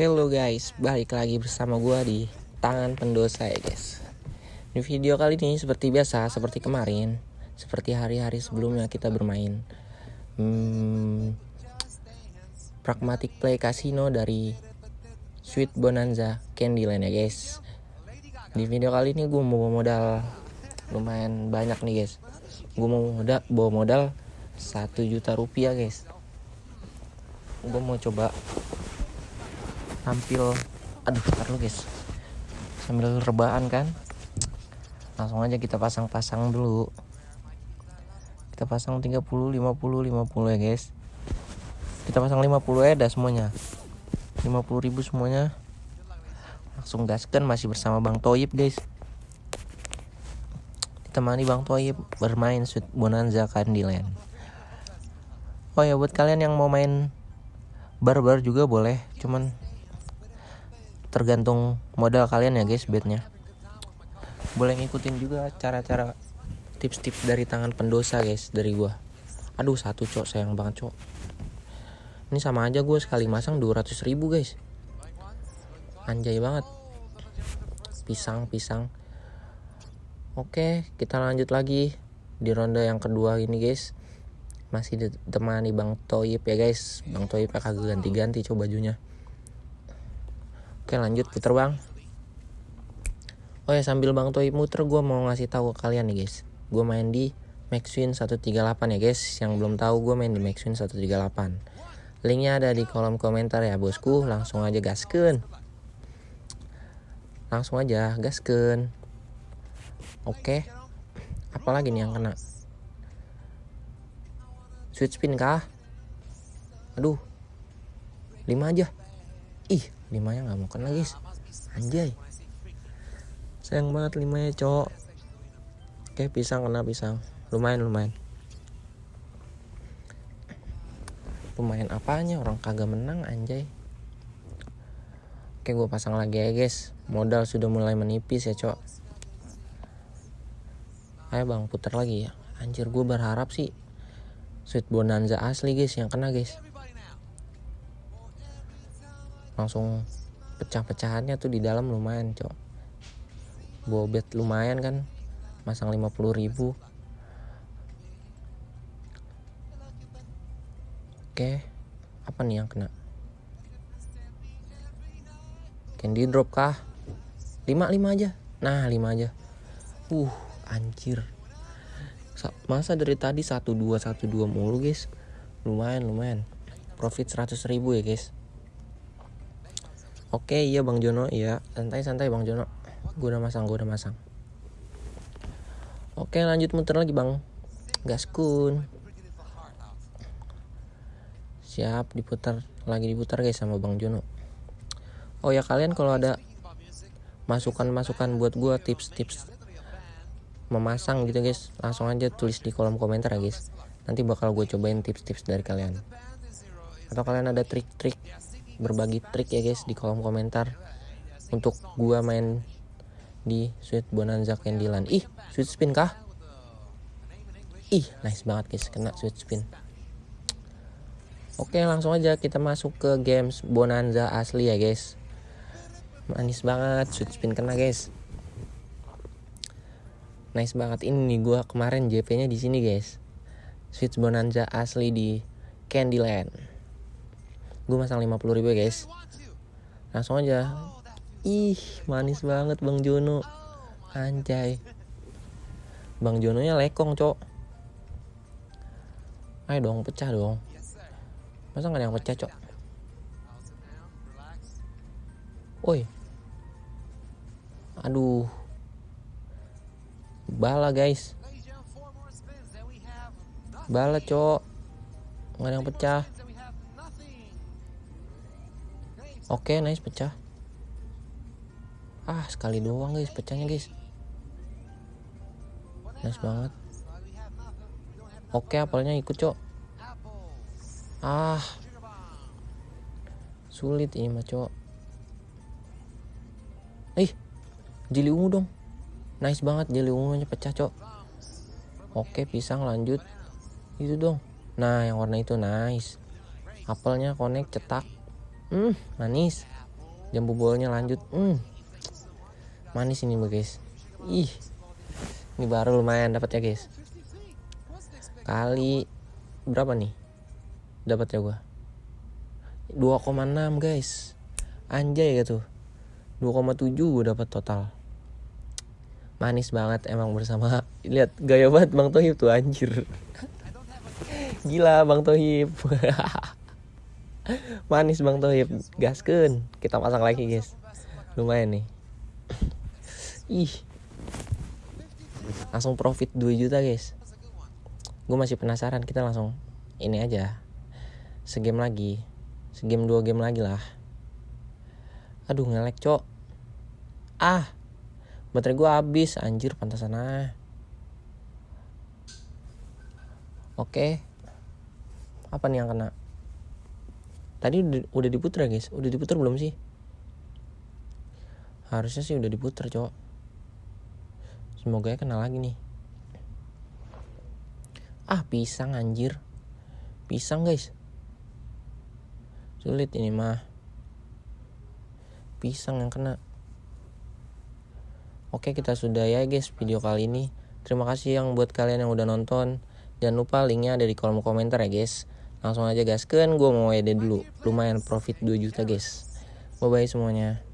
Hello guys, balik lagi bersama gua di tangan pendosa ya guys. Di video kali ini seperti biasa, seperti kemarin, seperti hari-hari sebelumnya kita bermain hmm, Pragmatic Play Casino dari Sweet Bonanza Candyland ya guys. Di video kali ini gue mau modal lumayan banyak nih guys. Gue mau modal bawa modal satu juta rupiah guys. Gue mau coba tampil aduh ntar guys. Sambil rebahan kan? Langsung aja kita pasang-pasang dulu. Kita pasang 30 50 50 ya guys. Kita pasang 50 ya dah semuanya. 50 ribu semuanya. Langsung gaskan masih bersama Bang Toyib guys. Ditemani Bang Toyib bermain Sweet Bonanza Candyland. Oh ya buat kalian yang mau main barbar juga boleh cuman tergantung modal kalian ya guys bednya. Boleh ngikutin juga cara-cara tips-tips dari tangan pendosa guys dari gua. Aduh satu cok. Sayang banget cok. Ini sama aja gue sekali masang 200 ribu guys. Anjay banget. Pisang pisang oke kita lanjut lagi di ronde yang kedua ini guys. Masih ditemani Bang Toyib ya guys. Bang Toyib kagak ganti-ganti coba bajunya Oke lanjut. Puter bang. Oh ya sambil bang Toy muter gue mau ngasih tahu ke kalian nih guys. Gue main di Maxwin 138 ya guys. Yang belum tahu gue main di Maxwin 138 Linknya ada di kolom komentar ya bosku. Langsung aja gasken Langsung aja gasken Oke. Apalagi nih yang kena? Switch spin kah? Aduh. 5 aja. Ih limanya nggak mau kena guys anjay. Sayang banget limanya cowok. Oke pisang kena pisang. Lumayan lumayan. Lumayan apanya? Orang kagak menang anjay. Oke gue pasang lagi ya guys. Modal sudah mulai menipis ya cowok. Ayo bang putar lagi ya. Anjir gue berharap sih sweet bonanza asli guys yang kena guys langsung pecah-pecahannya tuh di dalam lumayan cok. Bobet lumayan kan masang 50 ribu. Oke apa nih yang kena? Candy drop kah? 5 5 aja. Nah 5 aja. Uh anjir. Masa dari tadi 12 12 mulu guys? Lumayan lumayan. Profit 100 ribu ya guys Oke iya Bang Jono iya. Santai-santai Bang Jono. Gue udah masang gue udah masang. Oke lanjut muter lagi Bang. Gaskun Siap diputar lagi diputar guys sama Bang Jono. Oh ya kalian kalau ada masukan-masukan buat gue tips-tips memasang gitu guys langsung aja tulis di kolom komentar ya guys. Nanti bakal gue cobain tips-tips dari kalian. Atau kalian ada trik-trik berbagi trik ya guys di kolom komentar untuk gua main di Sweet Bonanza Candyland. Ih, sweet spin kah? Ih, nice banget guys kena sweet spin. Oke, langsung aja kita masuk ke games Bonanza asli ya guys. Manis banget sweet spin kena guys. Nice banget ini gua kemarin JP-nya di sini guys. Sweet Bonanza asli di Candyland gue masang 50 ribu ya guys. Langsung aja. Ih manis banget bang Jono. Anjay. Bang Jono nya lekong cok. Ayo dong pecah dong. Masa nggak ada yang pecah cok? Woi. Aduh. Bala guys. Bala cok. Nggak ada yang pecah Oke, okay, nice pecah. Ah, sekali doang guys pecahnya guys. Nice banget. Oke, okay, apelnya ikut, Cok. Ah. Sulit ini mah, Cok. Ih, jeli ungu dong. Nice banget jeli ungunya pecah, Cok. Oke, pisang lanjut. Itu dong. Nah, yang warna itu nice. Apelnya connect cetak Hmm, manis. jambu bolnya lanjut. Hmm. manis ini guys. Ih ini baru lumayan dapat ya guys. Kali berapa nih? Dapat ya gua? 2,6 guys. Anjay gitu. 2,7 gue dapat total. Manis banget emang bersama. Lihat gaya banget bang Tohib tuh anjir. Gila bang Tohib manis bang Tohib. Gasken kita pasang lagi guys. Lumayan nih. Ih. Langsung profit 2 juta guys. Gue masih penasaran. Kita langsung ini aja. Segame lagi. Segame dua game lagi lah. Aduh ngelek cok. Ah. Baterai gue habis. Anjir pantasan ah. Oke. Apa nih yang kena tadi udah, udah diputar guys? Udah diputar belum sih? Harusnya sih udah diputar cowok. Semoga ya kena lagi nih. Ah pisang anjir. Pisang guys. Sulit ini mah. Pisang yang kena. Oke kita sudah ya guys video kali ini. Terima kasih yang buat kalian yang udah nonton. Jangan lupa linknya ada di kolom komentar ya guys Langsung aja gaskan gue mau edit dulu. Lumayan profit 2 juta guys. Bye bye semuanya